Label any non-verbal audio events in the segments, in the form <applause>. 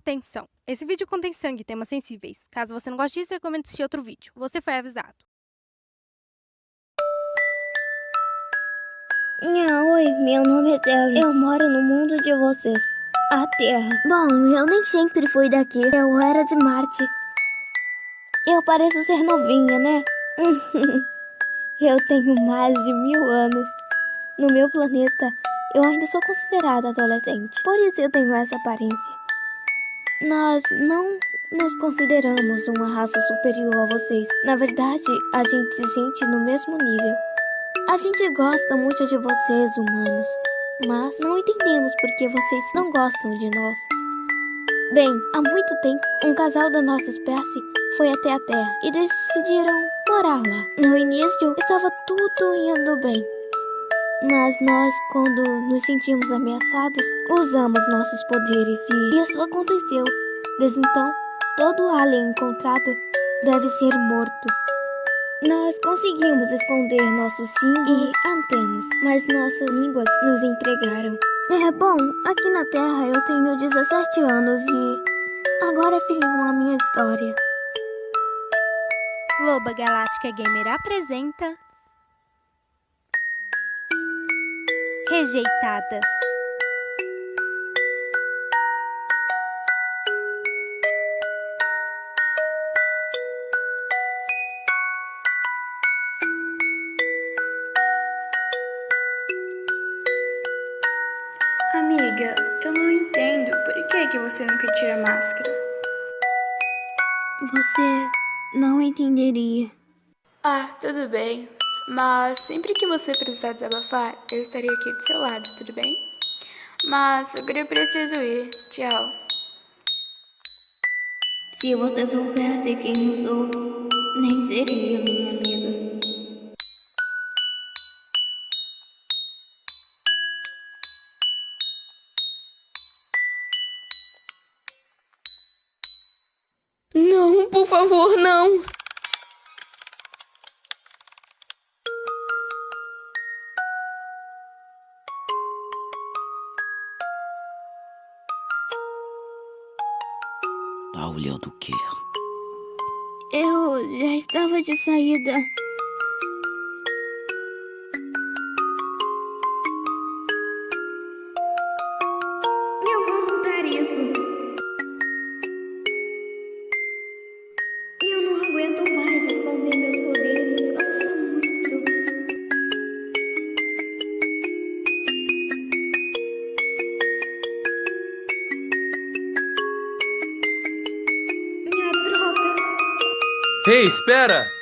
Atenção! Esse vídeo contém sangue e temas sensíveis. Caso você não goste disso, recomendo assistir outro vídeo. Você foi avisado. Nha, oi, meu nome é Sherry. Eu moro no mundo de vocês. A Terra. Bom, eu nem sempre fui daqui. Eu era de Marte. Eu pareço ser novinha, né? <laughs> eu tenho mais de mil anos. No meu planeta, eu ainda sou considerada adolescente. Por isso eu tenho essa aparência. Nós não nos consideramos uma raça superior a vocês. Na verdade, a gente se sente no mesmo nível. A gente gosta muito de vocês, humanos. Mas não entendemos por que vocês não gostam de nós. Bem, há muito tempo, um casal da nossa espécie foi até a Terra e decidiram morar lá. No início, estava tudo indo bem. Mas nós, quando nos sentimos ameaçados, usamos nossos poderes e isso aconteceu. Desde então, todo alien encontrado deve ser morto. Nós conseguimos esconder nossos símbolos e antenas, mas nossas línguas nos entregaram. É bom, aqui na Terra eu tenho 17 anos e agora ficam a minha história. Loba Galáctica Gamer apresenta Rejeitada. Amiga, eu não entendo por que, que você nunca tira a máscara. Você não entenderia. Ah, tudo bem. Mas sempre que você precisar desabafar, eu estarei aqui do seu lado, tudo bem? Mas agora eu preciso ir. Tchau. Se você soubesse quem eu sou, nem seria minha amiga. Não, por favor, não. Tá olhando o quê? Eu já estava de saída. Eu vou mudar isso. Eu não aguento mais esconder meus poderes. Ei, espera!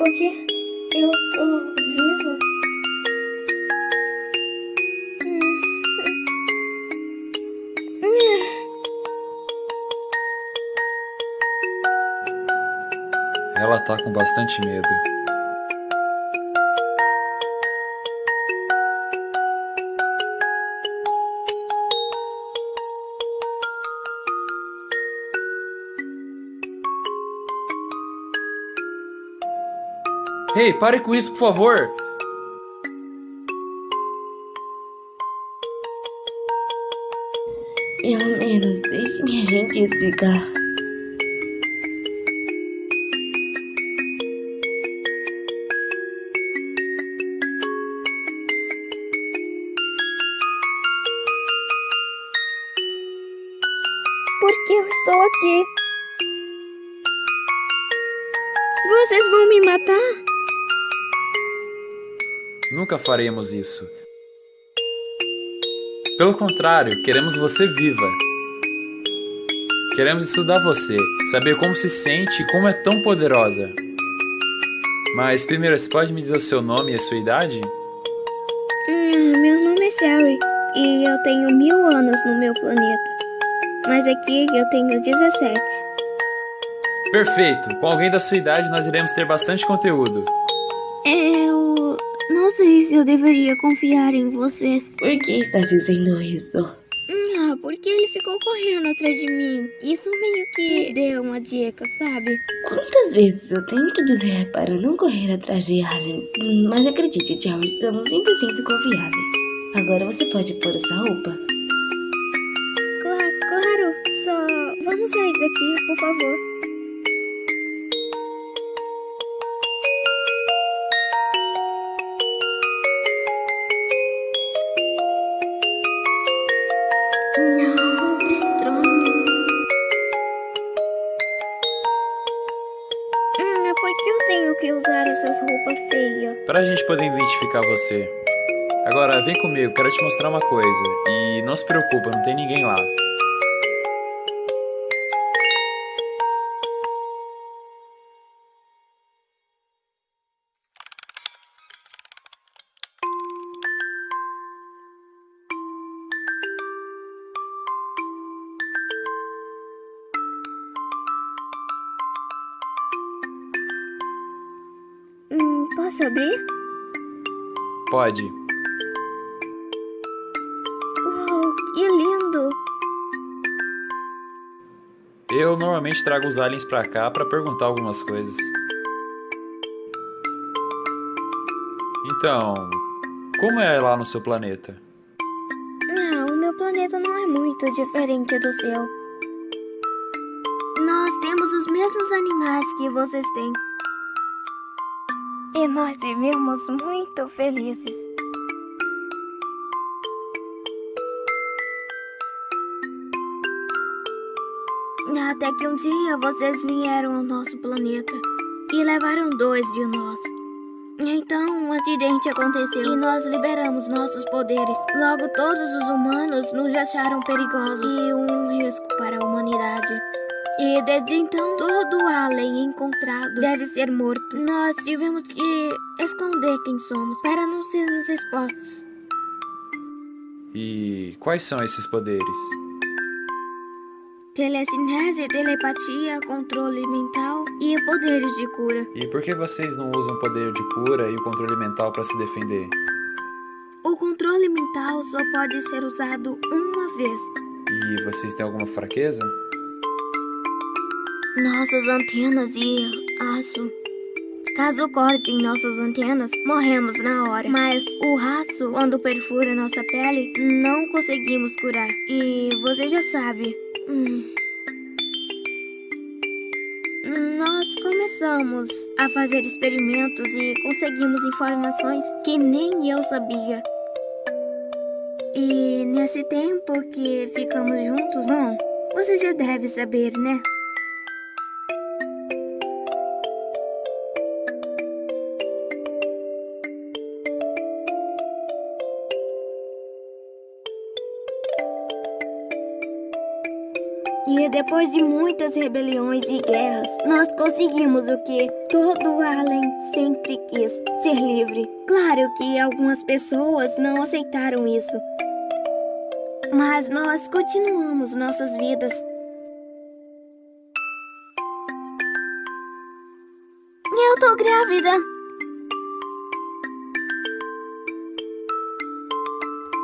O quê? Eu tô viva? Ela tá com bastante medo. Ei, pare com isso, por favor! Pelo menos deixe minha gente explicar. Aqui? Vocês vão me matar? Nunca faremos isso. Pelo contrário, queremos você viva. Queremos estudar você, saber como se sente e como é tão poderosa. Mas primeiro, você pode me dizer o seu nome e a sua idade? Hum, meu nome é Sherry e eu tenho mil anos no meu planeta. Mas aqui eu tenho 17. Perfeito! Com alguém da sua idade nós iremos ter bastante conteúdo. Eu não sei se eu deveria confiar em vocês. Por que está dizendo isso? Ah, porque ele ficou correndo atrás de mim. Isso meio que deu uma dica, sabe? Quantas vezes eu tenho que dizer para não correr atrás de aliens? Mas acredite, Charles, estamos 100% confiáveis. Agora você pode pôr essa roupa. Vamos sair daqui, por favor. Hum, é por que eu tenho que usar essas roupas feias? Pra gente poder identificar você. Agora, vem comigo, quero te mostrar uma coisa. E não se preocupa, não tem ninguém lá. Abrir? Pode. Uau, que lindo! Eu normalmente trago os aliens pra cá pra perguntar algumas coisas. Então, como é lá no seu planeta? Não, o meu planeta não é muito diferente do seu. Nós temos os mesmos animais que vocês têm. E nós vivemos muito felizes. Até que um dia vocês vieram ao nosso planeta e levaram dois de nós. Então um acidente aconteceu e nós liberamos nossos poderes. Logo todos os humanos nos acharam perigosos e um risco para a humanidade. E desde então, todo alien encontrado deve ser morto. Nós tivemos que esconder quem somos para não sermos expostos. E quais são esses poderes? Telecinese, telepatia, controle mental e poderes de cura. E por que vocês não usam o poder de cura e o controle mental pra se defender? O controle mental só pode ser usado uma vez. E vocês têm alguma fraqueza? Nossas antenas e aço. Caso cortem nossas antenas, morremos na hora. Mas o raço, quando perfura nossa pele, não conseguimos curar. E você já sabe. Hum. Nós começamos a fazer experimentos e conseguimos informações que nem eu sabia. E nesse tempo que ficamos juntos, bom, você já deve saber, né? Depois de muitas rebeliões e guerras, nós conseguimos o que todo alien sempre quis: ser livre. Claro que algumas pessoas não aceitaram isso. Mas nós continuamos nossas vidas. Eu tô grávida.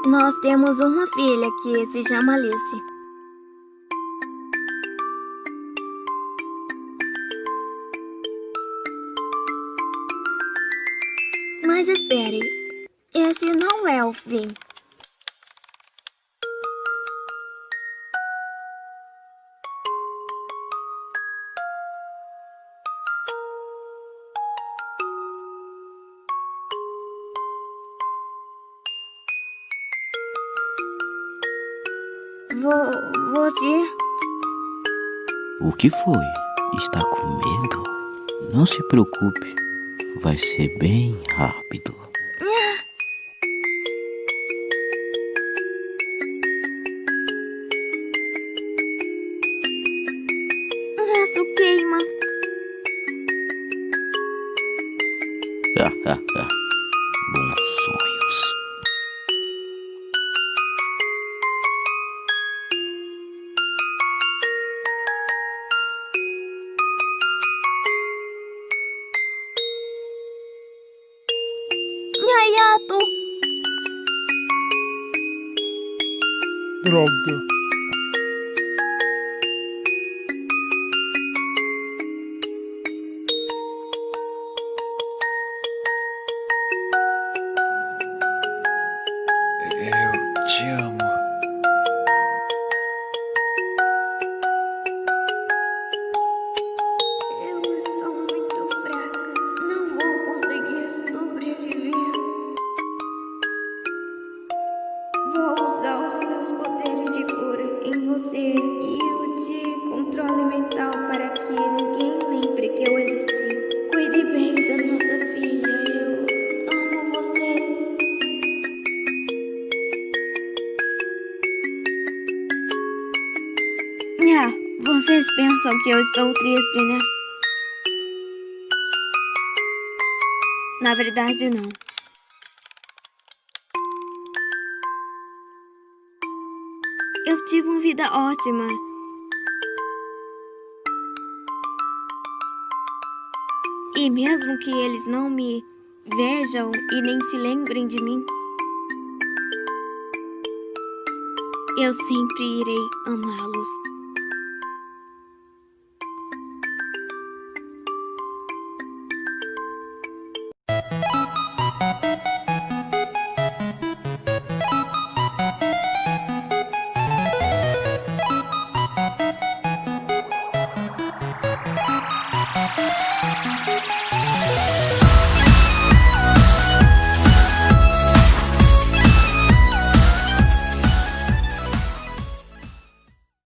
Nós temos uma filha que se chama Alice. Mas espere, esse não é o fim. Vo você. O que foi? Está com medo? Não se preocupe, vai ser bem rápido. Aço queima. <laughs> stato? Drog. Droga. pensam que eu estou triste, né? Na verdade, não. Eu tive uma vida ótima. E mesmo que eles não me vejam e nem se lembrem de mim, eu sempre irei amá-los.